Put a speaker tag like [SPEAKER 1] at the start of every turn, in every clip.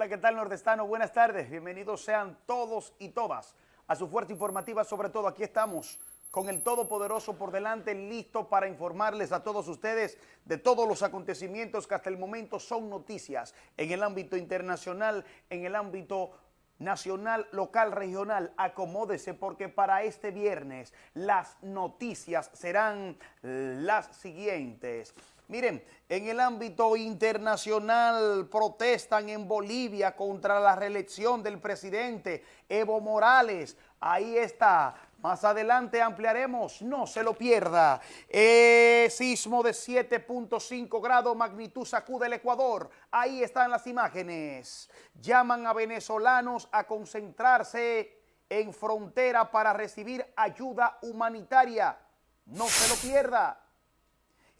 [SPEAKER 1] Hola, ¿qué tal nordestano? Buenas tardes. Bienvenidos sean todos y todas a su fuerza informativa. Sobre todo aquí estamos con el Todopoderoso por delante, listo para informarles a todos ustedes de todos los acontecimientos que hasta el momento son noticias en el ámbito internacional, en el ámbito nacional, local, regional, acomódese porque para este viernes las noticias serán las siguientes. Miren, en el ámbito internacional protestan en Bolivia contra la reelección del presidente Evo Morales. Ahí está. Más adelante ampliaremos, no se lo pierda. Eh, sismo de 7.5 grados, magnitud sacude el Ecuador. Ahí están las imágenes. Llaman a venezolanos a concentrarse en frontera para recibir ayuda humanitaria. No se lo pierda.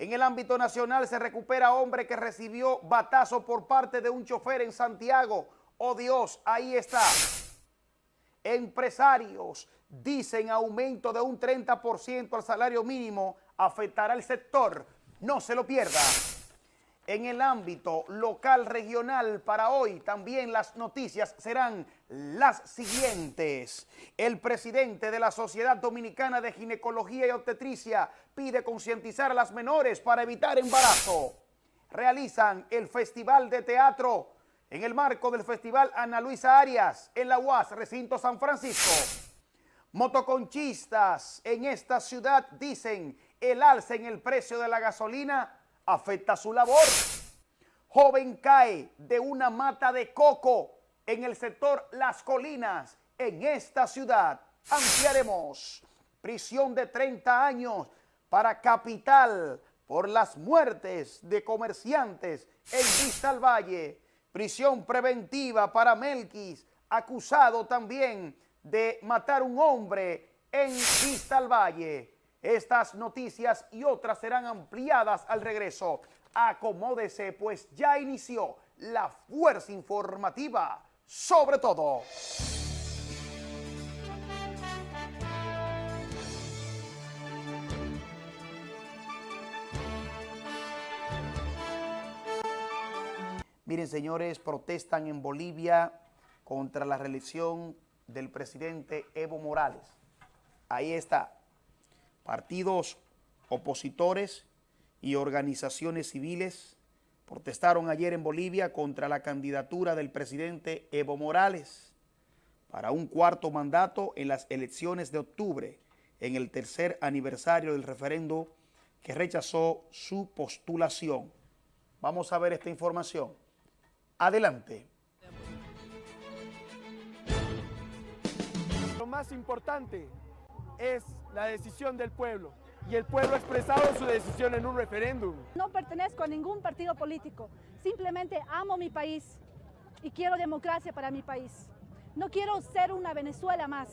[SPEAKER 1] En el ámbito nacional se recupera hombre que recibió batazo por parte de un chofer en Santiago. Oh Dios, ahí está. Empresarios dicen aumento de un 30% al salario mínimo afectará al sector. No se lo pierda en el ámbito local regional para hoy también las noticias serán las siguientes. El presidente de la Sociedad Dominicana de Ginecología y Obstetricia pide concientizar a las menores para evitar embarazo. Realizan el Festival de Teatro en el marco del Festival Ana Luisa Arias en la UAS, recinto San Francisco. Motoconchistas en esta ciudad dicen el alza en el precio de la gasolina afecta su labor. Joven cae de una mata de coco en el sector Las Colinas, en esta ciudad. Ampliaremos prisión de 30 años para capital por las muertes de comerciantes en Vista al Valle. Prisión preventiva para Melquis, acusado también de matar un hombre en Vista al Valle. Estas noticias y otras serán ampliadas al regreso. Acomódese, pues ya inició la fuerza informativa sobre todo. Miren, señores, protestan en Bolivia contra la reelección del presidente Evo Morales. Ahí está partidos opositores y organizaciones civiles protestaron ayer en Bolivia contra la candidatura del presidente Evo Morales para un cuarto mandato en las elecciones de octubre, en el tercer aniversario del referendo que rechazó su postulación. Vamos a ver esta información. Adelante.
[SPEAKER 2] Lo más importante es la decisión del pueblo y el pueblo ha expresado su decisión en un referéndum.
[SPEAKER 3] No pertenezco a ningún partido político, simplemente amo mi país y quiero democracia para mi país. No quiero ser una Venezuela más.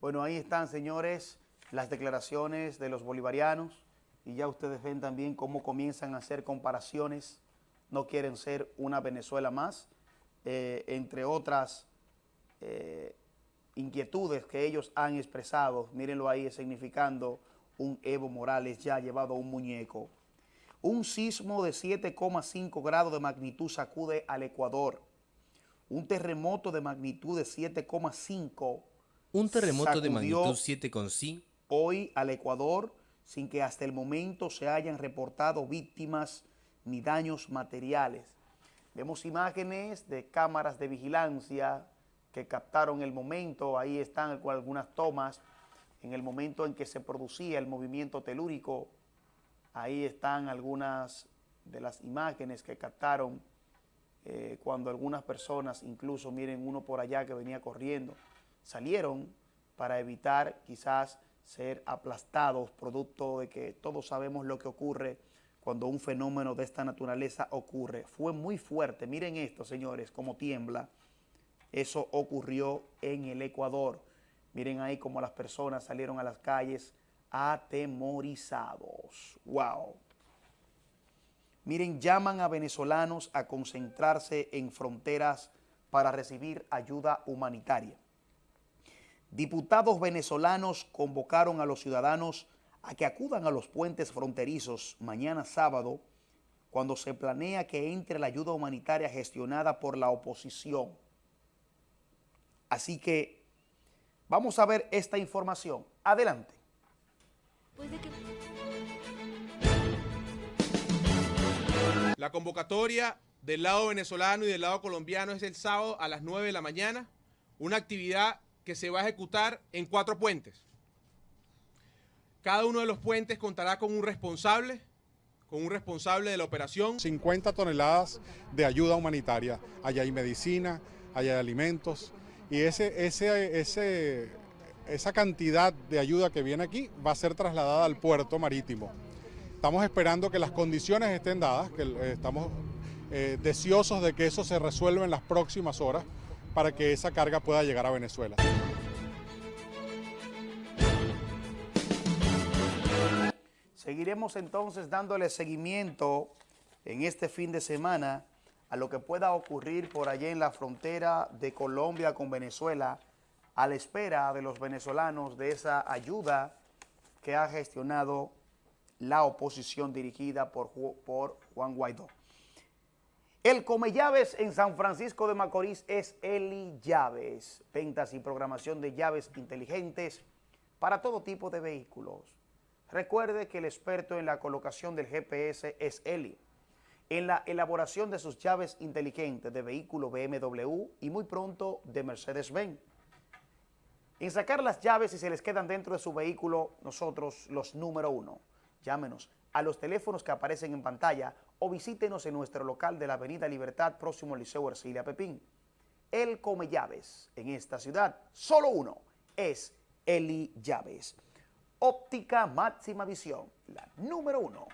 [SPEAKER 1] Bueno, ahí están, señores, las declaraciones de los bolivarianos y ya ustedes ven también cómo comienzan a hacer comparaciones. No quieren ser una Venezuela más, eh, entre otras eh, inquietudes que ellos han expresado, mírenlo ahí significando un Evo Morales ya llevado a un muñeco. Un sismo de 7,5 grados de magnitud sacude al Ecuador. Un terremoto de magnitud de 7,5
[SPEAKER 4] Un terremoto de magnitud 7,5
[SPEAKER 1] hoy al Ecuador sin que hasta el momento se hayan reportado víctimas ni daños materiales. Vemos imágenes de cámaras de vigilancia que captaron el momento, ahí están algunas tomas, en el momento en que se producía el movimiento telúrico, ahí están algunas de las imágenes que captaron eh, cuando algunas personas, incluso miren uno por allá que venía corriendo, salieron para evitar quizás ser aplastados, producto de que todos sabemos lo que ocurre cuando un fenómeno de esta naturaleza ocurre. Fue muy fuerte, miren esto señores, como tiembla, eso ocurrió en el Ecuador. Miren ahí cómo las personas salieron a las calles atemorizados. ¡Wow! Miren, llaman a venezolanos a concentrarse en fronteras para recibir ayuda humanitaria. Diputados venezolanos convocaron a los ciudadanos a que acudan a los puentes fronterizos mañana sábado cuando se planea que entre la ayuda humanitaria gestionada por la oposición. Así que vamos a ver esta información. Adelante.
[SPEAKER 5] La convocatoria del lado venezolano y del lado colombiano es el sábado a las 9 de la mañana, una actividad que se va a ejecutar en cuatro puentes. Cada uno de los puentes contará con un responsable, con un responsable de la operación.
[SPEAKER 6] 50 toneladas de ayuda humanitaria, allá hay medicina, allá hay alimentos, y ese, esa cantidad de ayuda que viene aquí va a ser trasladada al puerto marítimo. Estamos esperando que las condiciones estén dadas, que eh, estamos eh, deseosos de que eso se resuelva en las próximas horas para que esa carga pueda llegar a Venezuela.
[SPEAKER 1] Seguiremos entonces dándole seguimiento en este fin de semana a lo que pueda ocurrir por allá en la frontera de Colombia con Venezuela, a la espera de los venezolanos de esa ayuda que ha gestionado la oposición dirigida por, por Juan Guaidó. El Come Llaves en San Francisco de Macorís es Eli Llaves, ventas y programación de llaves inteligentes para todo tipo de vehículos. Recuerde que el experto en la colocación del GPS es Eli, en la elaboración de sus llaves inteligentes de vehículo BMW y muy pronto de Mercedes-Benz. En sacar las llaves y se les quedan dentro de su vehículo, nosotros los número uno. Llámenos a los teléfonos que aparecen en pantalla o visítenos en nuestro local de la Avenida Libertad, próximo al Liceo Ercilia Pepín. El come llaves en esta ciudad, solo uno, es Eli Llaves. Óptica máxima visión, la número uno,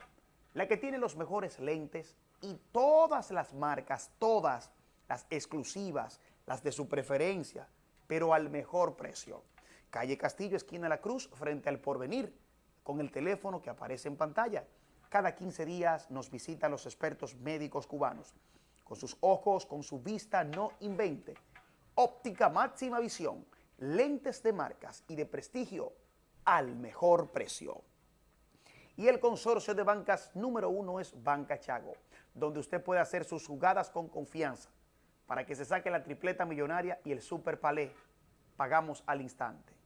[SPEAKER 1] la que tiene los mejores lentes y todas las marcas, todas las exclusivas, las de su preferencia, pero al mejor precio. Calle Castillo, esquina La Cruz, frente al Porvenir, con el teléfono que aparece en pantalla. Cada 15 días nos visitan los expertos médicos cubanos. Con sus ojos, con su vista, no invente. Óptica máxima visión, lentes de marcas y de prestigio al mejor precio. Y el consorcio de bancas número uno es Banca Chago, donde usted puede hacer sus jugadas con confianza para que se saque la tripleta millonaria y el super palé. Pagamos al instante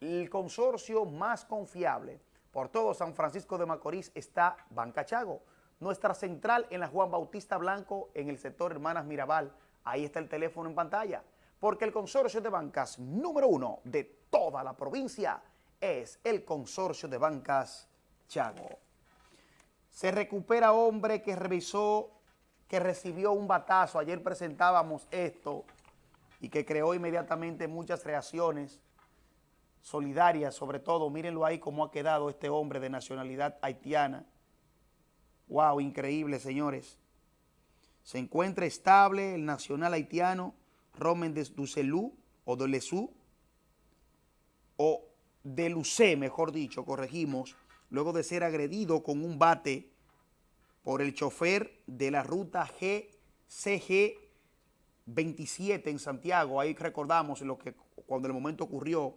[SPEAKER 1] el consorcio más confiable por todo San Francisco de Macorís está Banca Chago. Nuestra central en la Juan Bautista Blanco, en el sector Hermanas Mirabal. Ahí está el teléfono en pantalla. Porque el consorcio de bancas número uno de toda la provincia es el consorcio de bancas Chago. Se recupera hombre que revisó, que recibió un batazo. Ayer presentábamos esto y que creó inmediatamente muchas reacciones solidaria, sobre todo, mírenlo ahí cómo ha quedado este hombre de nacionalidad haitiana. Wow, increíble, señores. Se encuentra estable el nacional haitiano Romen de Ducelú o de Lesú, o de Lucé, mejor dicho, corregimos, luego de ser agredido con un bate por el chofer de la ruta GCG 27 en Santiago. Ahí recordamos lo que cuando el momento ocurrió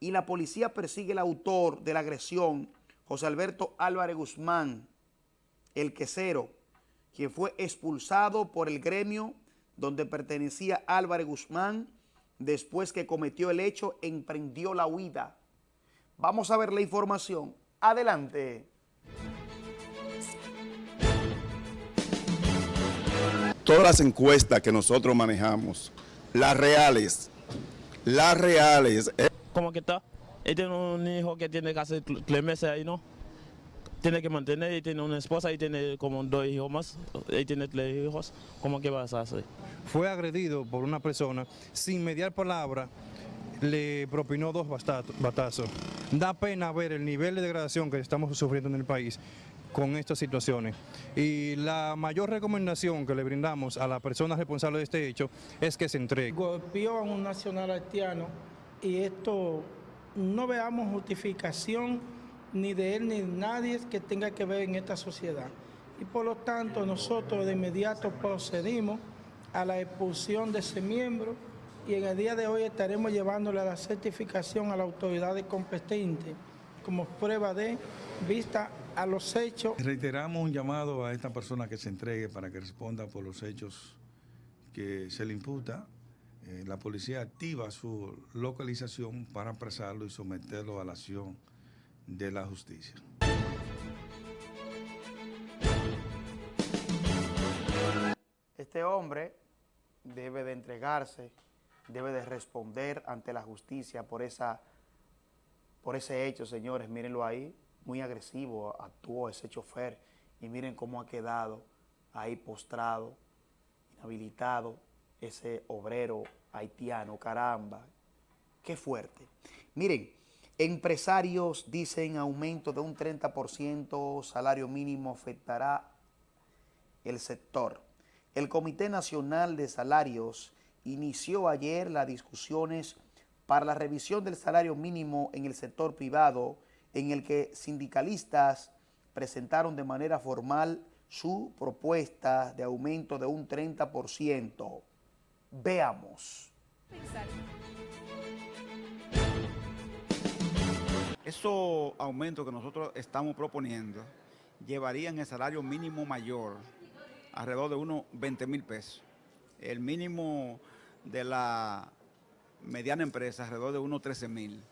[SPEAKER 1] y la policía persigue al autor de la agresión, José Alberto Álvarez Guzmán, el quesero, quien fue expulsado por el gremio donde pertenecía Álvarez Guzmán, después que cometió el hecho, emprendió la huida. Vamos a ver la información. Adelante.
[SPEAKER 7] Todas las encuestas que nosotros manejamos, las reales, las reales,
[SPEAKER 8] ¿Cómo que está? Él tiene un hijo que tiene que hacer tres meses ahí, ¿no? Tiene que mantener, y tiene una esposa y tiene como dos hijos más, él tiene tres hijos, ¿cómo que vas a hacer?
[SPEAKER 9] Fue agredido por una persona, sin mediar palabra, le propinó dos batazos. Da pena ver el nivel de degradación que estamos sufriendo en el país con estas situaciones. Y la mayor recomendación que le brindamos a la persona responsable de este hecho es que se entregue.
[SPEAKER 10] Golpeó a un nacional haitiano y esto no veamos justificación ni de él ni de nadie que tenga que ver en esta sociedad. Y por lo tanto nosotros de inmediato procedimos a la expulsión de ese miembro y en el día de hoy estaremos llevándole la certificación a la autoridad competente como prueba de vista a los hechos.
[SPEAKER 11] Reiteramos un llamado a esta persona que se entregue para que responda por los hechos que se le imputa. Eh, la policía activa su localización para apresarlo y someterlo a la acción de la justicia.
[SPEAKER 1] Este hombre debe de entregarse, debe de responder ante la justicia por, esa, por ese hecho, señores. Mírenlo ahí, muy agresivo actuó ese chofer y miren cómo ha quedado ahí postrado, inhabilitado, ese obrero haitiano, caramba, qué fuerte. Miren, empresarios dicen aumento de un 30%, salario mínimo afectará el sector. El Comité Nacional de Salarios inició ayer las discusiones para la revisión del salario mínimo en el sector privado, en el que sindicalistas presentaron de manera formal su propuesta de aumento de un 30%. Veamos.
[SPEAKER 12] Esos aumentos que nosotros estamos proponiendo llevarían el salario mínimo mayor alrededor de unos 20 mil pesos. El mínimo de la mediana empresa alrededor de unos 13 mil.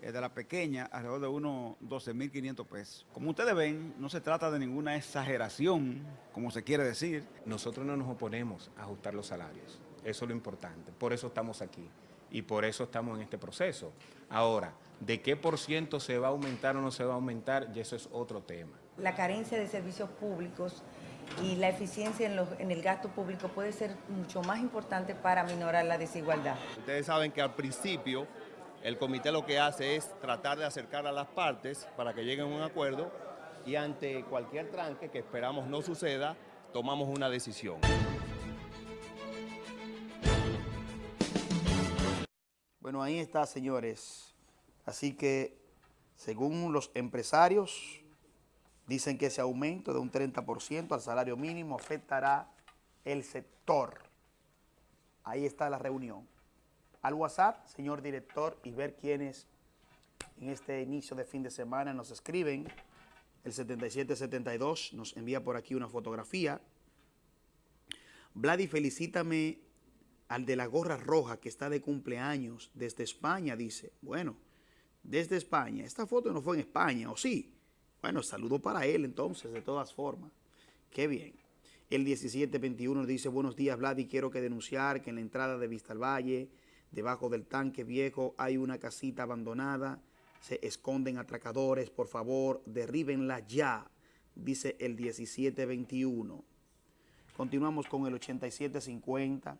[SPEAKER 12] de la pequeña alrededor de unos 12 mil 500 pesos. Como ustedes ven, no se trata de ninguna exageración, como se quiere decir.
[SPEAKER 13] Nosotros no nos oponemos a ajustar los salarios. Eso es lo importante. Por eso estamos aquí y por eso estamos en este proceso. Ahora, ¿de qué por ciento se va a aumentar o no se va a aumentar? Y eso es otro tema.
[SPEAKER 14] La carencia de servicios públicos y la eficiencia en, el gasto público puede ser mucho más importante para minorar la desigualdad.
[SPEAKER 15] Ustedes saben que al principio el comité lo que hace es tratar de acercar a las partes para que lleguen a un acuerdo y ante cualquier tranque que esperamos no suceda, tomamos una decisión.
[SPEAKER 1] Bueno, ahí está, señores. Así que, según los empresarios, Dicen que ese aumento de un 30% al salario mínimo afectará el sector. Ahí está la reunión. Al WhatsApp, señor director, y ver quiénes en este inicio de fin de semana nos escriben. El 7772 nos envía por aquí una fotografía. Vladi, felicítame al de la gorra roja que está de cumpleaños desde España, dice. Bueno, desde España. Esta foto no fue en España, ¿o sí? Bueno, saludo para él entonces, de todas formas. Qué bien. El 1721 dice, buenos días Vlad y quiero que denunciar que en la entrada de Vista al Valle, debajo del tanque viejo, hay una casita abandonada. Se esconden atracadores, por favor, derríbenla ya, dice el 1721. Continuamos con el 8750.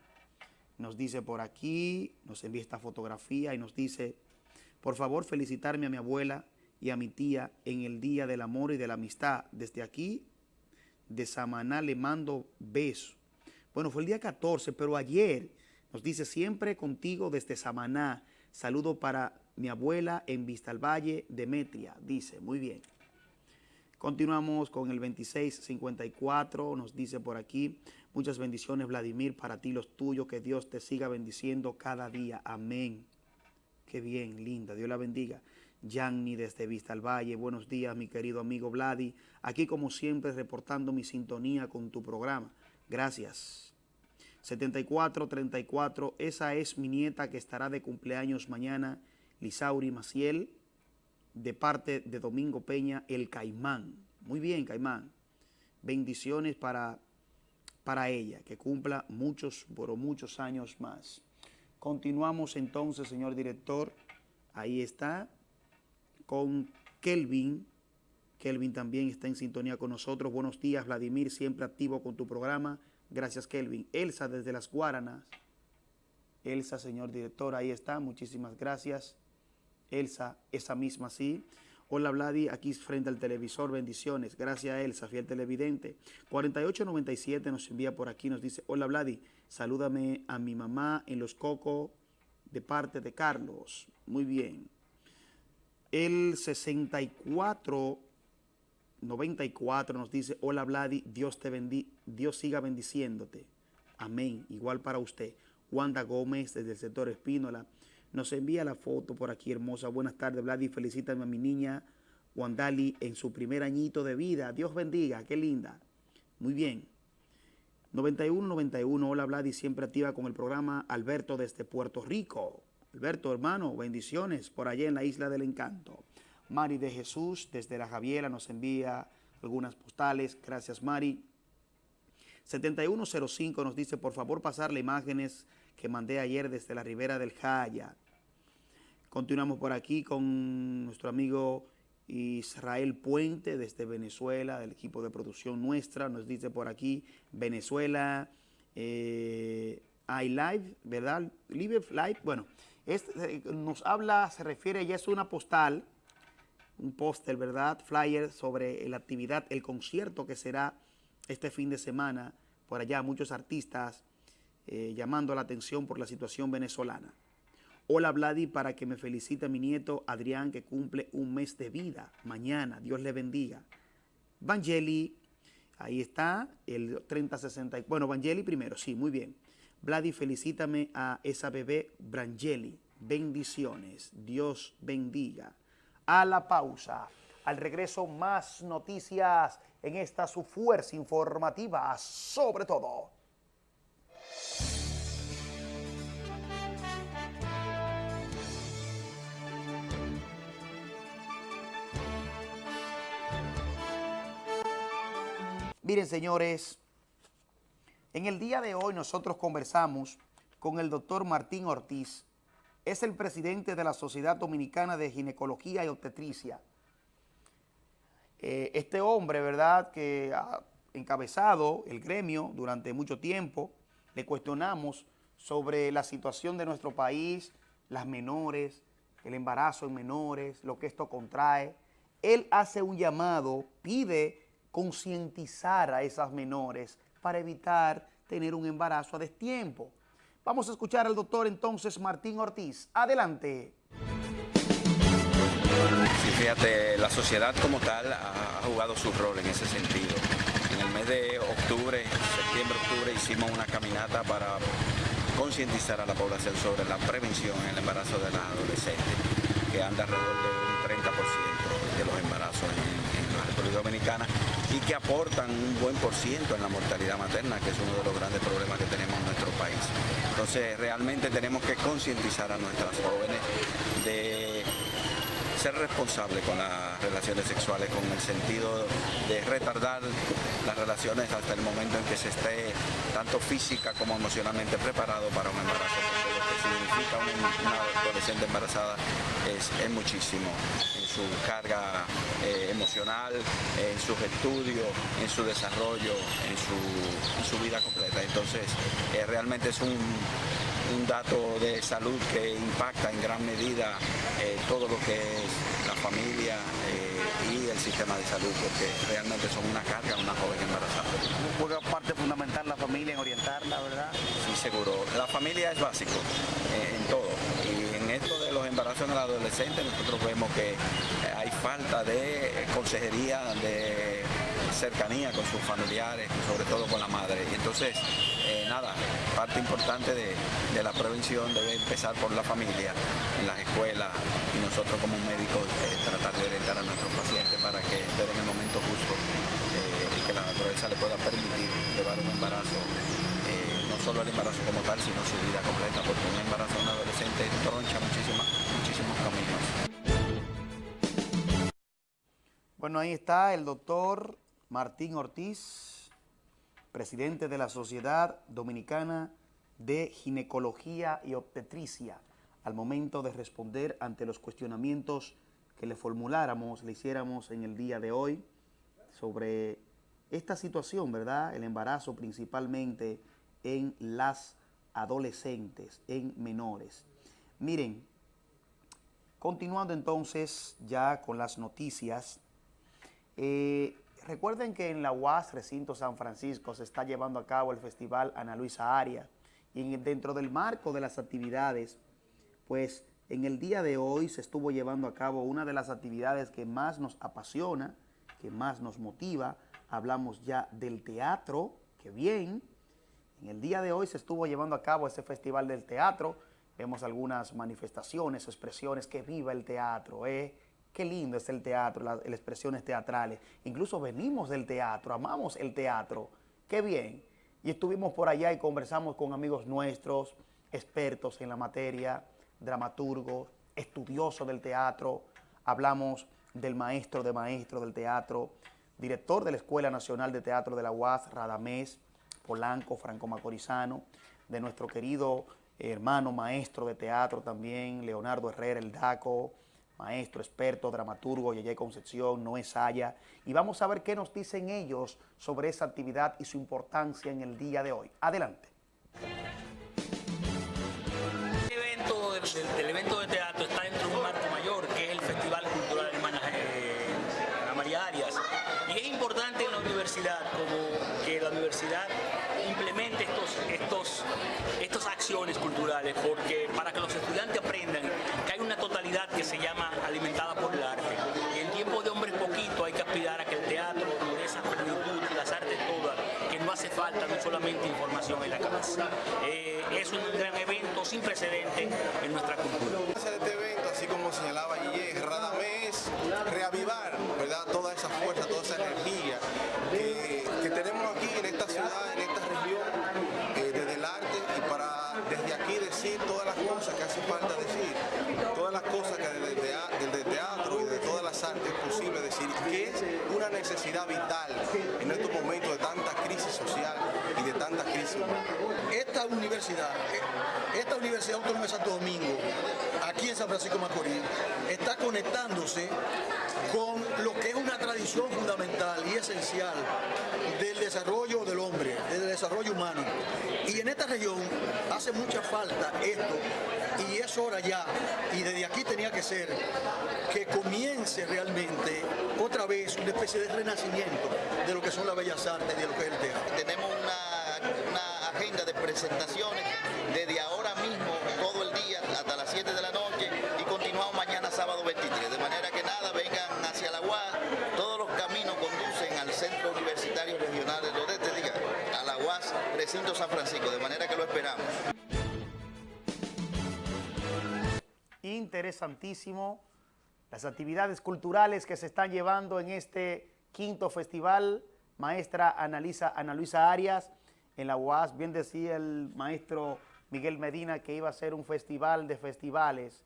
[SPEAKER 1] Nos dice por aquí, nos envía esta fotografía y nos dice, por favor felicitarme a mi abuela y a mi tía en el Día del Amor y de la Amistad. Desde aquí, de Samaná, le mando besos. Bueno, fue el día 14, pero ayer nos dice siempre contigo desde Samaná. Saludo para mi abuela en Vista al Valle, Demetria. Dice, muy bien. Continuamos con el 2654, nos dice por aquí, muchas bendiciones Vladimir, para ti los tuyos, que Dios te siga bendiciendo cada día. Amén. Qué bien, linda, Dios la bendiga. Yanni desde Vista al Valle. Buenos días, mi querido amigo Vladi. Aquí, como siempre, reportando mi sintonía con tu programa. Gracias. 7434, esa es mi nieta que estará de cumpleaños mañana, Lisauri Maciel, de parte de Domingo Peña, el Caimán. Muy bien, Caimán. Bendiciones para, para ella, que cumpla muchos, por muchos años más. Continuamos entonces, señor director. Ahí está con Kelvin. Kelvin también está en sintonía con nosotros. Buenos días, Vladimir, siempre activo con tu programa. Gracias, Kelvin. Elsa desde las Guaranas. Elsa, señor director, ahí está. Muchísimas gracias. Elsa, esa misma sí. Hola Vladi, aquí frente al televisor, bendiciones. Gracias Elsa, fiel televidente. 4897 nos envía por aquí, nos dice, hola Vladi, salúdame a mi mamá en Los Cocos de parte de Carlos. Muy bien. El 64, 94 nos dice, hola Vladi, Dios te bendiga, Dios siga bendiciéndote. Amén. Igual para usted. Wanda Gómez desde el sector Espínola nos envía la foto por aquí hermosa. Buenas tardes Vladi, felicítame a mi niña Wandali en su primer añito de vida. Dios bendiga, qué linda. Muy bien. 9191, hola Vladi, siempre activa con el programa Alberto desde Puerto Rico. Alberto, hermano, bendiciones por allá en la Isla del Encanto. Mari de Jesús, desde la Javiera, nos envía algunas postales. Gracias, Mari. 7105 nos dice, por favor, pasarle imágenes que mandé ayer desde la ribera del Jaya. Continuamos por aquí con nuestro amigo Israel Puente desde Venezuela, del equipo de producción nuestra. Nos dice por aquí, Venezuela, eh, iLive, ¿verdad? Live Live, bueno, este, nos habla, se refiere, ya es una postal, un póster, ¿verdad? Flyer sobre la actividad, el concierto que será este fin de semana. Por allá muchos artistas eh, llamando la atención por la situación venezolana. Hola Vladi, para que me felicite mi nieto Adrián que cumple un mes de vida. Mañana, Dios le bendiga. Vangeli, ahí está, el 3060. Bueno, Vangeli primero, sí, muy bien. Vladi, felicítame a esa bebé Brangeli. Bendiciones. Dios bendiga. A la pausa. Al regreso, más noticias en esta su fuerza informativa, sobre todo. Miren, señores, en el día de hoy nosotros conversamos con el doctor Martín Ortiz. Es el presidente de la Sociedad Dominicana de Ginecología y Obstetricia. Eh, este hombre, ¿verdad?, que ha encabezado el gremio durante mucho tiempo, le cuestionamos sobre la situación de nuestro país, las menores, el embarazo en menores, lo que esto contrae. Él hace un llamado, pide concientizar a esas menores para evitar tener un embarazo a destiempo. Vamos a escuchar al doctor entonces Martín Ortiz. Adelante.
[SPEAKER 16] Sí, fíjate, la sociedad como tal ha jugado su rol en ese sentido. En el mes de octubre, septiembre, octubre, hicimos una caminata para concientizar a la población sobre la prevención en el embarazo de las adolescentes, que anda alrededor de un 30% de los embarazos en, la República y que aportan un buen por ciento en la mortalidad materna, que es uno de los grandes problemas que tenemos en nuestro país. Entonces, realmente tenemos que concientizar a nuestras jóvenes de ser responsables con las relaciones sexuales con el sentido de retardar las relaciones hasta el momento en que se esté tanto física como emocionalmente preparado para un embarazo, que significa una, adolescente embarazada es, muchísimo en su carga eh, emocional, en sus estudios, en su desarrollo, en su, vida completa. Entonces, eh, realmente es un un dato de salud que impacta en gran medida eh, todo lo que es la familia eh, y el sistema de salud, porque realmente son una carga una joven embarazada.
[SPEAKER 1] Juega parte fundamental la familia en orientarla, ¿verdad?
[SPEAKER 16] Seguro. La familia es básico eh, en todo. Y en esto de los embarazos en el adolescente nosotros vemos que hay falta de consejería, de cercanía con sus familiares, sobre todo con la madre. Y entonces, eh, nada, parte importante de, la prevención debe empezar por la familia, en las escuelas y nosotros como médicos eh, tratar de orientar a nuestros pacientes para que estén en el momento justo eh, y que la naturaleza le pueda permitir llevar un embarazo solo el embarazo como tal, sino su vida completa, porque un embarazo de un adolescente troncha muchísimos caminos.
[SPEAKER 1] Bueno, ahí está el doctor Martín Ortiz, presidente de la Sociedad Dominicana de Ginecología y Obstetricia, al momento de responder ante los cuestionamientos que le formuláramos, le hiciéramos en el día de hoy sobre esta situación, ¿verdad? El embarazo principalmente en las adolescentes, en menores. Miren, continuando entonces ya con las noticias, eh, Recuerden que en la UAS Recinto San Francisco se está llevando a cabo el Festival Ana Luisa Aria y dentro del marco de las actividades, pues en el día de hoy se estuvo llevando a cabo una de las actividades que más nos apasiona, que más nos motiva. Hablamos ya del teatro, que bien. En el día de hoy se estuvo llevando a cabo ese Festival del Teatro. Vemos algunas manifestaciones, expresiones, que viva el teatro, ¿eh? Qué lindo es el teatro, las, las expresiones teatrales. Incluso venimos del teatro, amamos el teatro. Qué bien. Y estuvimos por allá y conversamos con amigos nuestros, expertos en la materia, dramaturgos, estudiosos del teatro. Hablamos del maestro de maestro del teatro, director de la Escuela Nacional de Teatro de la UAS, Radamés, Polanco, Franco Macorizano, de nuestro querido hermano maestro de teatro también, Leonardo Herrera, el DACO, maestro, experto, dramaturgo, Yeye Concepción, Noé Saya, y vamos a ver qué nos dicen ellos sobre esa actividad y su importancia en el día de hoy. Adelante.
[SPEAKER 17] El evento porque para que los estudiantes aprendan que hay una totalidad que se llama alimentada por el arte. Y en tiempo de hombres poquito hay que aspirar a que el teatro esa y las artes todas, que no hace falta no solamente información en la cabeza. Eh, es un gran evento sin precedente en nuestra cultura.
[SPEAKER 18] Este evento, así como señalaba Guille, Radamés, reavivar ¿verdad? toda esa fuerza, toda esa energía necesidad vital en estos momentos de tanta crisis social y de tanta crisis.
[SPEAKER 19] Esta universidad, esta Universidad Autónoma de Santo Domingo, aquí en San Francisco Macorís, está conectándose con lo que es una tradición fundamental y esencial del desarrollo del hombre, del desarrollo humano. Y en esta región hace mucha falta esto y es hora ya, y desde aquí tenía que ser, que comience realmente otra vez una especie de renacimiento de lo que son las bellas artes y de lo que es el teatro.
[SPEAKER 20] Tenemos una, una agenda de presentaciones desde ahora mismo, todo el día, hasta las 7 de la noche, y continuamos mañana sábado 23. De manera que nada, vengan hacia la UAS, todos los caminos conducen al Centro Universitario Regional del Nordeste, diga, a la UAS, Recinto San Francisco, de manera que lo esperamos.
[SPEAKER 1] Interesantísimo las actividades culturales que se están llevando en este quinto festival. Maestra Ana Luisa Arias, en la UAS, bien decía el maestro Miguel Medina que iba a ser un festival de festivales.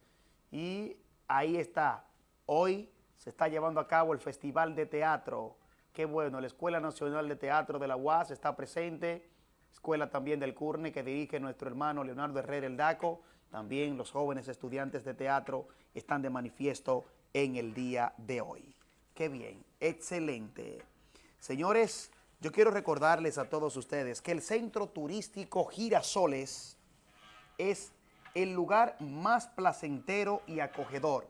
[SPEAKER 1] Y ahí está, hoy se está llevando a cabo el Festival de Teatro. Qué bueno, la Escuela Nacional de Teatro de la UAS está presente, escuela también del CURNE que dirige nuestro hermano Leonardo Herrera el DACO, también los jóvenes estudiantes de teatro están de manifiesto en el día de hoy. Qué bien, excelente. Señores, yo quiero recordarles a todos ustedes que el Centro Turístico Girasoles es el lugar más placentero y acogedor.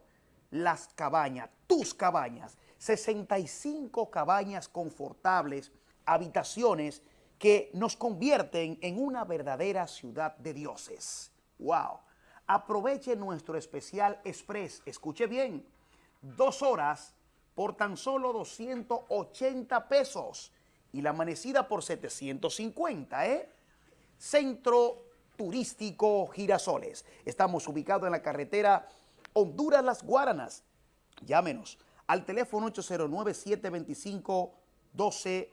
[SPEAKER 1] Las cabañas, tus cabañas, 65 cabañas confortables, habitaciones que nos convierten en una verdadera ciudad de dioses. ¡Wow! Aproveche nuestro especial Express, escuche bien, dos horas por tan solo 280 pesos y la amanecida por 750, ¿eh? Centro Turístico Girasoles. Estamos ubicados en la carretera Honduras Las Guaranas. Llámenos al teléfono 809-725-12,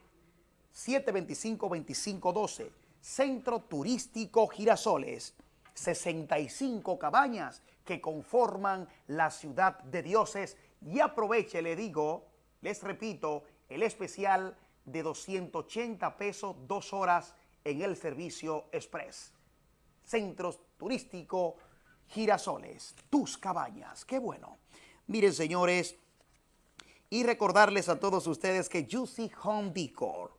[SPEAKER 1] 725-2512. Centro Turístico Girasoles. 65 cabañas que conforman la ciudad de dioses. Y aproveche, le digo, les repito, el especial de 280 pesos, dos horas en el servicio express. Centros turístico Girasoles, tus cabañas, qué bueno. Miren, señores, y recordarles a todos ustedes que Juicy Home Decor,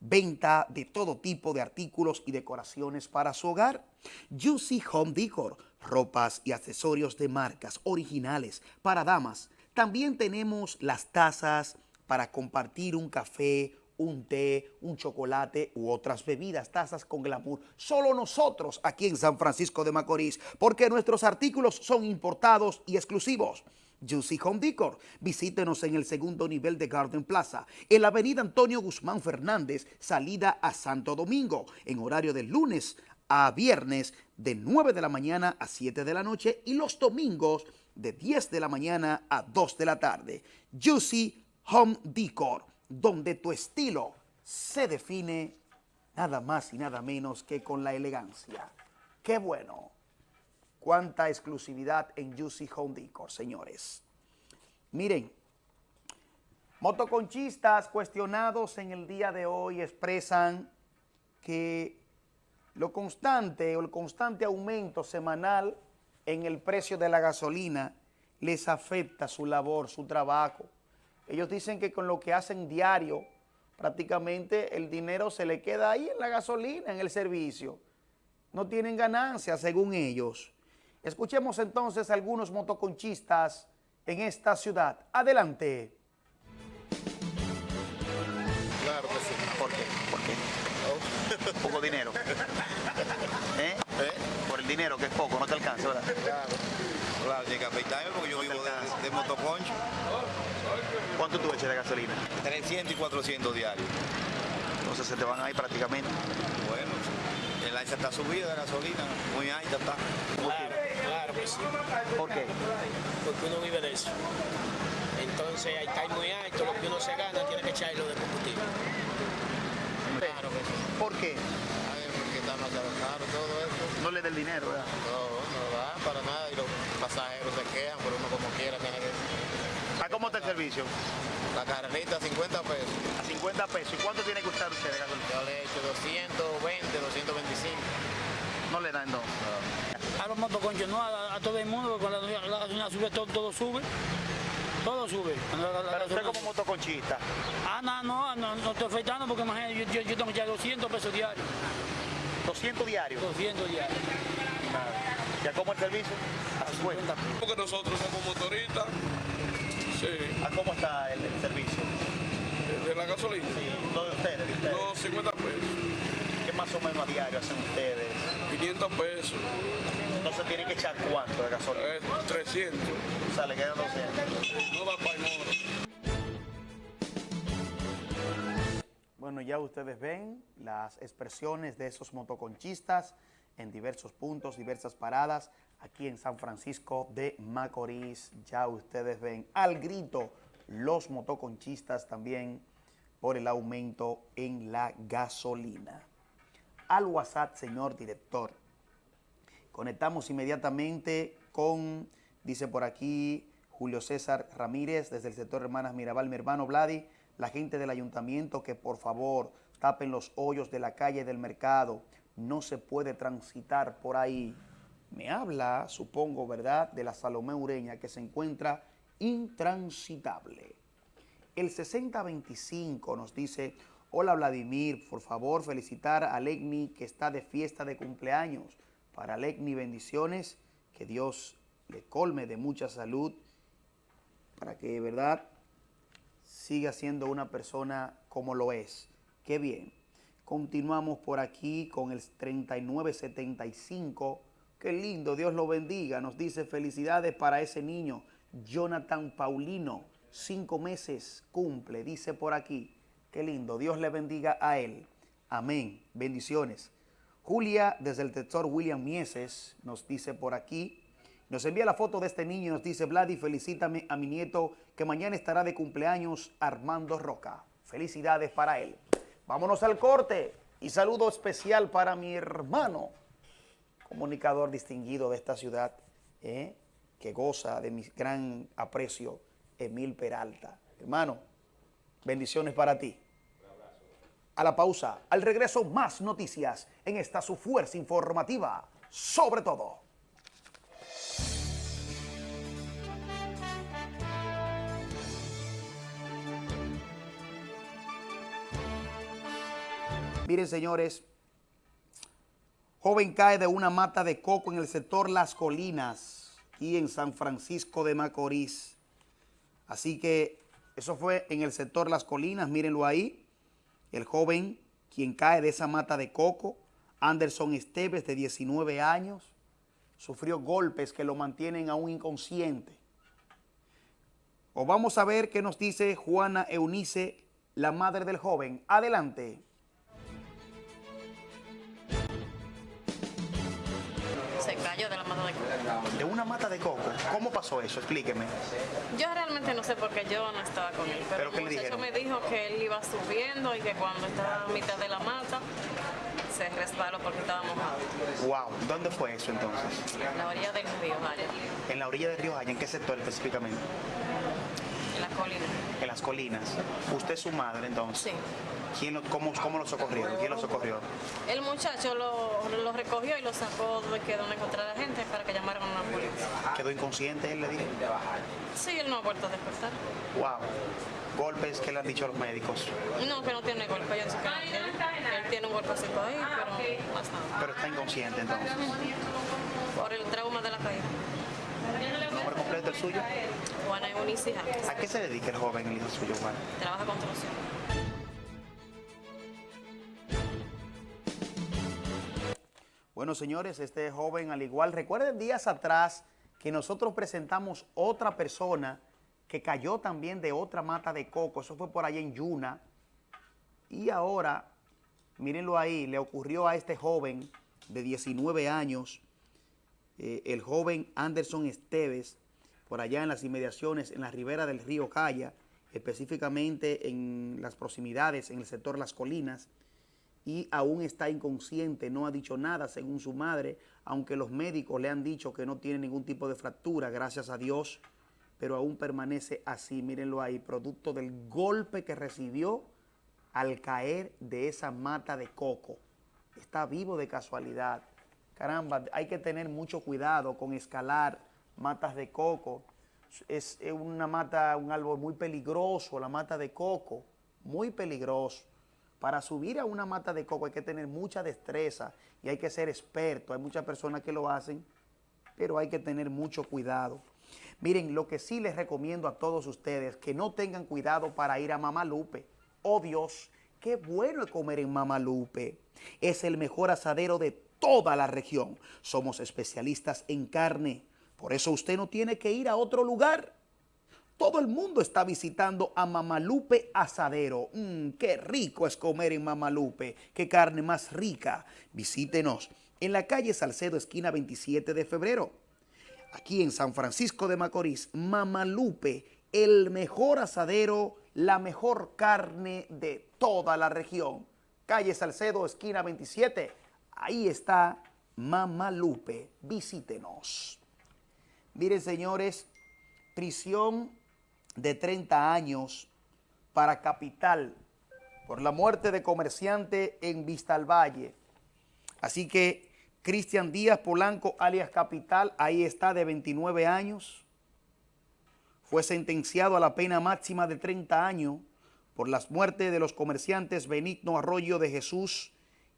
[SPEAKER 1] venta de todo tipo de artículos y decoraciones para su hogar. Juicy Home Decor, ropas y accesorios de marcas originales para damas. También tenemos las tazas para compartir un café, un té, un chocolate u otras bebidas, tazas con glamour. Solo nosotros aquí en San Francisco de Macorís, porque nuestros artículos son importados y exclusivos. Juicy Home Decor. Visítenos en el segundo nivel de Garden Plaza, en la avenida Antonio Guzmán Fernández, salida a Santo Domingo, en horario de lunes a viernes de 9 de la mañana a 7 de la noche y los domingos de 10 de la mañana a 2 de la tarde. Juicy Home Decor, donde tu estilo se define nada más y nada menos que con la elegancia. ¡Qué bueno! Cuánta exclusividad en Juicy Home Decor, señores. Miren, motoconchistas cuestionados en el día de hoy expresan que lo constante o el constante aumento semanal en el precio de la gasolina les afecta su labor, su trabajo. Ellos dicen que con lo que hacen diario, prácticamente el dinero se le queda ahí en la gasolina, en el servicio. No tienen ganancia, según ellos. Escuchemos entonces a algunos motoconchistas en esta ciudad. Adelante.
[SPEAKER 21] Claro que sí.
[SPEAKER 1] ¿Por qué? ¿Por qué? Poco dinero. ¿Eh? Por el dinero, que es poco, no te alcanza, ¿verdad?
[SPEAKER 21] Claro. Claro, tiene que afeitarme porque yo vivo de, de motoconcho.
[SPEAKER 1] ¿Cuánto tú echas de gasolina?
[SPEAKER 21] 300 y 400 diarios.
[SPEAKER 1] Entonces se te van ahí prácticamente.
[SPEAKER 21] Bueno, el alza está subida de gasolina, muy alta está.
[SPEAKER 22] Claro, claro que sí.
[SPEAKER 1] ¿Por qué?
[SPEAKER 22] Porque uno vive de eso. Entonces ahí está muy alto, lo que uno se gana tiene que echarlo de combustible. Claro que sí.
[SPEAKER 1] ¿Por qué?
[SPEAKER 21] Ay, porque está más caro todo eso.
[SPEAKER 1] No le dé el dinero, ¿verdad?
[SPEAKER 21] No, no da para nada y los pasajeros se quejan, pero uno como quiera tiene que...
[SPEAKER 1] ¿A cómo está el servicio?
[SPEAKER 21] La carrerita a 50 pesos.
[SPEAKER 1] A 50 pesos. ¿Y cuánto tiene que usar usted de gasolina?
[SPEAKER 21] Yo le he hecho 220, 225.
[SPEAKER 1] No le dan, no.
[SPEAKER 22] A los motoconchos, no, a, a todo el mundo, porque cuando la, la gasolina sube, todo, todo sube. Todo sube. La- la
[SPEAKER 1] Pero usted como motoconchista,
[SPEAKER 22] Ah, no, no, no, no estoy afectando porque imagínate, yo, yo, yo tengo ya 200 pesos diarios.
[SPEAKER 1] 200 diarios.
[SPEAKER 22] 200 diarios.
[SPEAKER 1] ¿ya cómo el servicio? 50.
[SPEAKER 23] Porque nosotros somos motoristas. Sí.
[SPEAKER 1] ¿A cómo está el, el servicio?
[SPEAKER 23] ¿De la gasolina?
[SPEAKER 1] Sí, ¿lo de ustedes? de ustedes?
[SPEAKER 23] No, 50 pesos.
[SPEAKER 1] ¿Qué más o menos a diario hacen ustedes?
[SPEAKER 23] 500 pesos.
[SPEAKER 1] Entonces tienen que echar cuánto de gasolina?
[SPEAKER 23] Eh, 300.
[SPEAKER 1] O sea, le quedan 200.
[SPEAKER 23] No da para.
[SPEAKER 1] Bueno, ya ustedes ven las expresiones de esos motoconchistas en diversos puntos, diversas paradas, aquí en San Francisco de Macorís. Ya ustedes ven al grito los motoconchistas también por el aumento en la gasolina. Al WhatsApp, señor director. Conectamos inmediatamente con, dice por aquí, Julio César Ramírez, desde el sector Hermanas Mirabal, mi hermano Vladi, la gente del ayuntamiento que por favor tapen los hoyos de la calle del mercado, no se puede transitar por ahí. Me habla, supongo, ¿verdad?, de la Salomé Ureña que se encuentra intransitable. El 6025 nos dice, hola Vladimir, por favor felicitar a Legni que está de fiesta de cumpleaños. Para Legni bendiciones, que Dios le colme de mucha salud, para que verdad siga siendo una persona como lo es. Qué bien. Continuamos por aquí con el 3975. Qué lindo, Dios lo bendiga. Nos dice felicidades para ese niño, Jonathan Paulino. Cinco meses cumple, dice por aquí. Qué lindo, Dios le bendiga a él. Amén. Bendiciones. Julia, desde el sector William Mieses, nos dice por aquí. Nos envía la foto de este niño y nos dice, Vladi, felicítame a mi nieto que mañana estará de cumpleaños, Armando Roca. Felicidades para él. Vámonos al corte y saludo especial para mi hermano, comunicador distinguido de esta ciudad, ¿eh? que goza de mi gran aprecio, Emil Peralta. Hermano, bendiciones para ti. A la pausa, al regreso más noticias en esta su fuerza informativa, sobre todo. Miren, señores, joven cae de una mata de coco en el sector Las Colinas, aquí en San Francisco de Macorís. Así que eso fue en el sector Las Colinas, mírenlo ahí. El joven quien cae de esa mata de coco, Anderson Esteves, de 19 años, sufrió golpes que lo mantienen aún inconsciente. O vamos a ver qué nos dice Juana Eunice, la madre del joven. Adelante.
[SPEAKER 24] De
[SPEAKER 1] una mata de coco. ¿Cómo pasó eso? Explíqueme.
[SPEAKER 25] Yo realmente no sé porque yo no estaba con él, pero,
[SPEAKER 1] ¿Pero
[SPEAKER 25] el muchacho me dijo que él iba subiendo y que cuando estaba a mitad de la mata se resbaló porque estaba mojado.
[SPEAKER 1] Wow. ¿Dónde fue eso entonces?
[SPEAKER 25] En la orilla del río Jaya,
[SPEAKER 1] En la orilla del río Jaya. ¿En qué sector específicamente?
[SPEAKER 25] En la colina.
[SPEAKER 1] En las colinas. ¿Usted es su madre entonces?
[SPEAKER 25] Sí.
[SPEAKER 1] ¿Quién lo- cómo, ¿Cómo lo socorrieron? ¿Quién lo socorrió?
[SPEAKER 25] El muchacho lo, lo recogió y lo sacó de que donde encontrara la gente para que llamaran a una policía.
[SPEAKER 1] ¿Quedó inconsciente él, le dijo?
[SPEAKER 25] Sí, él no ha vuelto a despertar.
[SPEAKER 1] Wow. Golpes que le han dicho a los médicos.
[SPEAKER 25] No, que no tiene golpe, yo sé que. Él tiene un golpecito ahí, pero.
[SPEAKER 1] Pero está inconsciente entonces.
[SPEAKER 25] Por el trauma de la caída.
[SPEAKER 1] ¿Nombre completo el suyo?
[SPEAKER 25] Juana Eunice Jaques.
[SPEAKER 1] ¿A qué se dedica el joven, el hijo suyo, Juan?
[SPEAKER 25] Trabaja construcción.
[SPEAKER 1] Bueno, señores, este joven al igual, recuerden días atrás que nosotros presentamos otra persona que cayó también de otra mata de coco, eso fue por allá en Yuna, y ahora, mírenlo ahí, le ocurrió a este joven de 19 años, eh, el joven Anderson Esteves, por allá en las inmediaciones, en la ribera del río Caya, específicamente en las proximidades, en el sector Las Colinas, y aún está inconsciente, no ha dicho nada según su madre, aunque los médicos le han dicho que no tiene ningún tipo de fractura, gracias a Dios, pero aún permanece así, mírenlo ahí, producto del golpe que recibió al caer de esa mata de coco. Está vivo de casualidad. Caramba, hay que tener mucho cuidado con escalar matas de coco. Es una mata, un árbol muy peligroso, la mata de coco, muy peligroso. Para subir a una mata de coco hay que tener mucha destreza y hay que ser experto. Hay muchas personas que lo hacen, pero hay que tener mucho cuidado. Miren, lo que sí les recomiendo a todos ustedes, que no tengan cuidado para ir a Mamalupe. Oh Dios, qué bueno es comer en Mamalupe. Es el mejor asadero de toda la región. Somos especialistas en carne. Por eso usted no tiene que ir a otro lugar. Todo el mundo está visitando a Mamalupe Asadero. Mm, qué rico es comer en Mamalupe. Qué carne más rica. Visítenos en la calle Salcedo, esquina 27 de febrero. Aquí en San Francisco de Macorís, Mamalupe, el mejor asadero, la mejor carne de toda la región. Calle Salcedo, esquina 27. Ahí está Mamalupe. Visítenos. Miren, señores, prisión de 30 años para Capital por la muerte de comerciante en Vista al Valle. Así que Cristian Díaz Polanco, alias Capital, ahí está de 29 años. Fue sentenciado a la pena máxima de 30 años por las muertes de los comerciantes Benigno Arroyo de Jesús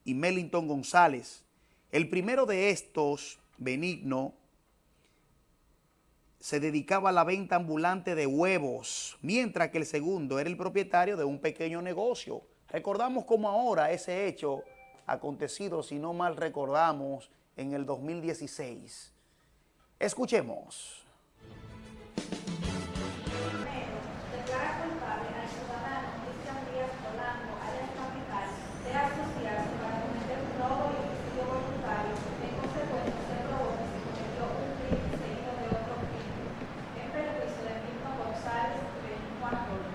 [SPEAKER 1] y Mellington González. El primero de estos, Benigno, se dedicaba a la venta ambulante de huevos, mientras que el segundo era el propietario de un pequeño negocio. Recordamos como ahora ese hecho acontecido, si no mal recordamos, en el 2016. Escuchemos.
[SPEAKER 26] declara culpable al ciudadano Cristian Díaz Polanco, alias Capital, de asociarse para cometer un robo y homicidio voluntario, en consecuencia se probó que se cometió un crimen seguido de otro crimen, en perjuicio de Mirko González y Benito Antonio.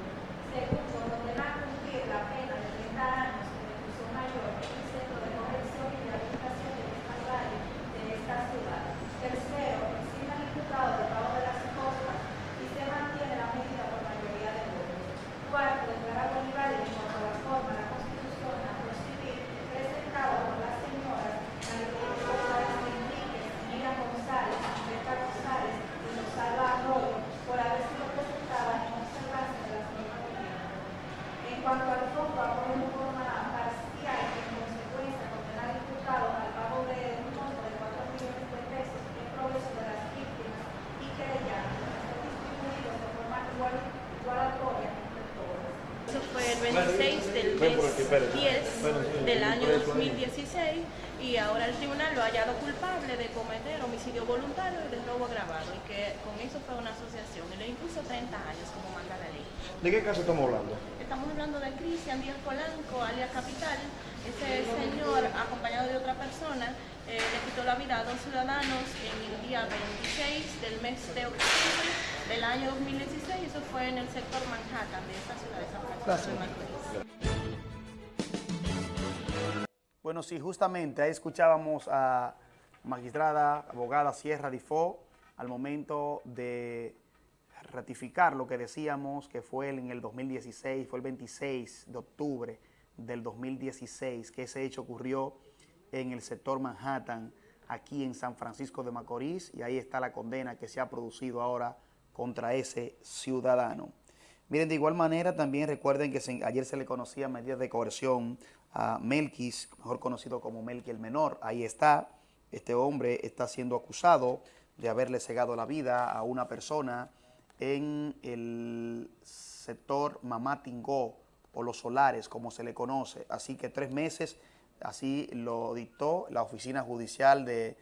[SPEAKER 26] Segundo, condenar a cumplir la pena de 30 años de reclusión mayor en el Centro de Corrección y Rehabilitación de Valle de esta ciudad. Tercero, exime al imputado del pago de las costas y se mantiene la medida por mayoría de votos. Cuarto, declarar Bolívar en cuanto a la forma de la Constitución a proceder presentado por las señoras María González Enríquez, Mira González, Berta González y Rosalba Arroyo por haber sido presentadas en observancia de las normas vigentes. En cuanto al fondo, apoyo en forma parcial y en consecuencia condenar al imputado al pago de un monto de 4 millones de pesos en progreso de las víctimas y querellantes, distribuidos de forma igual, igualatoria entre todas.
[SPEAKER 27] Eso fue el 26 del mes 10 del año 2016 y ahora el tribunal lo ha hallado culpable de cometer homicidio voluntario y de robo agravado y que con eso fue una asociación y le impuso 30 años como manda la ley.
[SPEAKER 24] ¿De qué caso estamos hablando?
[SPEAKER 27] Estamos hablando de Cristian Díaz Polanco, alias Capital, ese señor acompañado de otra persona eh, le quitó la vida a dos ciudadanos en el día 26 del mes de octubre del año 2016. Eso fue en el sector Manhattan de esta ciudad de San Francisco de Macorís.
[SPEAKER 1] Bueno, sí, justamente ahí escuchábamos a magistrada, abogada Sierra Difó, al momento de ratificar lo que decíamos que fue en el 2016, fue el 26 de octubre del 2016, que ese hecho ocurrió en el sector Manhattan, aquí en San Francisco de Macorís, y ahí está la condena que se ha producido ahora contra ese ciudadano. Miren, de igual manera también recuerden que ayer se le conocía medidas de coerción a Melquis, mejor conocido como Melqui el Menor. Ahí está, este hombre está siendo acusado de haberle cegado la vida a una persona en el sector Mamá Tingó o Los Solares, como se le conoce. Así que tres meses, así lo dictó la oficina judicial del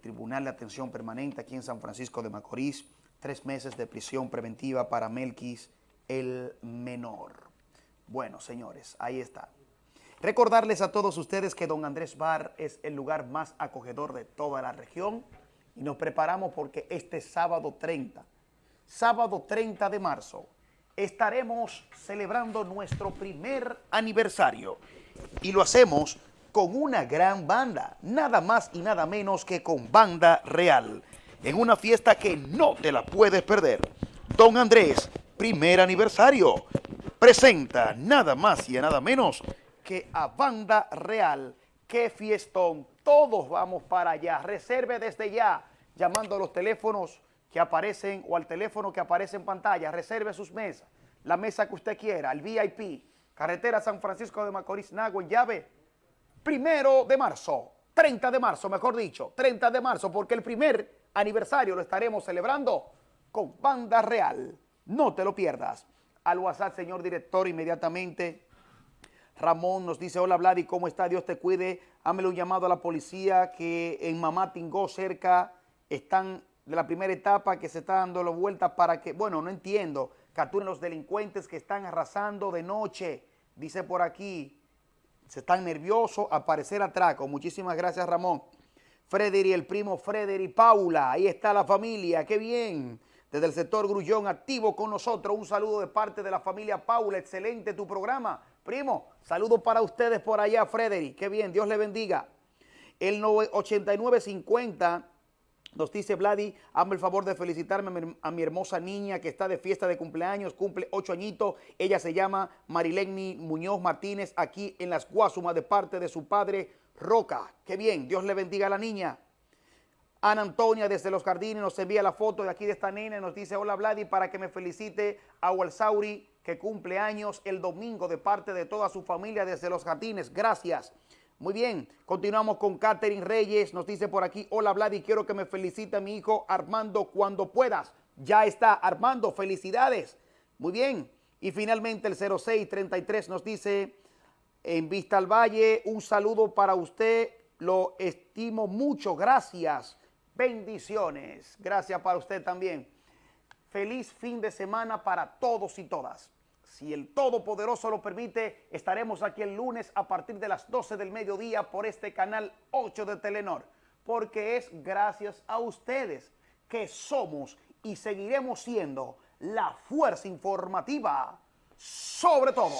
[SPEAKER 1] Tribunal de Atención Permanente aquí en San Francisco de Macorís. Tres meses de prisión preventiva para Melquis el Menor. Bueno, señores, ahí está. Recordarles a todos ustedes que Don Andrés Bar es el lugar más acogedor de toda la región y nos preparamos porque este sábado 30, sábado 30 de marzo, estaremos celebrando nuestro primer aniversario y lo hacemos con una gran banda, nada más y nada menos que con Banda Real, en una fiesta que no te la puedes perder. Don Andrés, primer aniversario, presenta nada más y nada menos que a Banda Real. ¡Qué fiestón! Todos vamos para allá. Reserve desde ya, llamando a los teléfonos que aparecen o al teléfono que aparece en pantalla. Reserve sus mesas, la mesa que usted quiera, el VIP, carretera San Francisco de Macorís, Nagua, en llave, primero de marzo, 30 de marzo, mejor dicho, 30 de marzo, porque el primer aniversario lo estaremos celebrando con Banda Real. No te lo pierdas. Al WhatsApp, señor director, inmediatamente. Ramón nos dice, hola Vladi, ¿cómo está? Dios te cuide. Hámele un llamado a la policía que en Mamá Tingó cerca están de la primera etapa que se está dando la vuelta para que, bueno, no entiendo, capturen los delincuentes que están arrasando de noche. Dice por aquí, se están nerviosos, al parecer atraco. Muchísimas gracias, Ramón. Frederi, el primo Frederi Paula, ahí está la familia, qué bien. Desde el sector Grullón, activo con nosotros. Un saludo de parte de la familia Paula, excelente tu programa. Primo, saludos para ustedes por allá, Frederi, qué bien, Dios le bendiga. El 8950 nos dice Vladi, hazme el favor de felicitarme a mi, hermosa niña que está de fiesta de cumpleaños, cumple ocho añitos. Ella se llama Marileni Muñoz Martínez, aquí en Las Guasumas, de parte de su padre Roca. Qué bien, Dios le bendiga a la niña. Ana Antonia desde Los Jardines nos envía la foto de aquí de esta nena y nos dice, hola Vladi, para que me felicite a Walsauri, que cumple años el domingo de parte de toda su familia desde Los Jardines. Gracias. Muy bien, continuamos con Catherine Reyes, nos dice por aquí, hola Vladi, quiero que me felicite a mi hijo Armando cuando puedas. Ya está, Armando, felicidades. Muy bien. Y finalmente el 0633 nos dice, en Vista al Valle, un saludo para usted, lo estimo mucho, gracias, bendiciones. Gracias para usted también. Feliz fin de semana para todos y todas. Si el Todopoderoso lo permite, estaremos aquí el lunes a partir de las 12 del mediodía por este canal 8 de Telenor, porque es gracias a ustedes que somos y seguiremos siendo la fuerza informativa sobre todo.